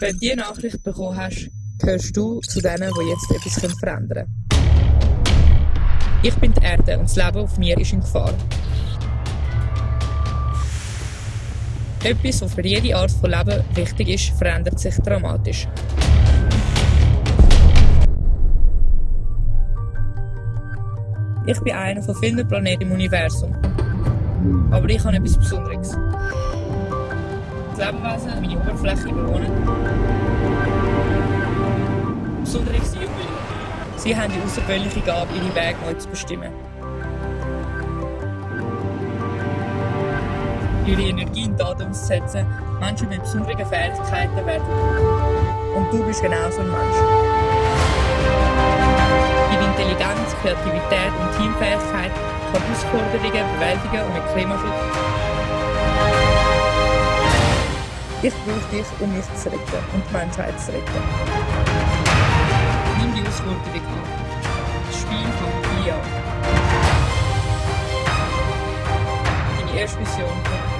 Wenn du diese Nachricht bekommen hast, gehörst du zu denen, die jetzt etwas verändern können. Ich bin die Erde und das Leben auf mir ist in Gefahr. Etwas, was für jede Art von Leben wichtig ist, verändert sich dramatisch. Ich bin einer von vielen Planeten im Universum. Aber ich habe etwas Besonderes. Lebewesen meine Oberfläche bewohnen. Besonderes sind Jünglinge. Sie haben die außergewöhnliche Gabe, ihre Wege neu zu bestimmen. Ihre Energie in Taten umzusetzen, Menschen mit besonderen Fähigkeiten werden. Und du bist genauso ein Mensch. Ihre Intelligenz, Kreativität und Teamfähigkeit kann Herausforderungen bewältigen und mit Klimaschutz. Brauche dich, um mich zu retten und die Menschheit zu retten. Nimm die Herausforderung an. Das Spiel hier an. Deine erste Mission.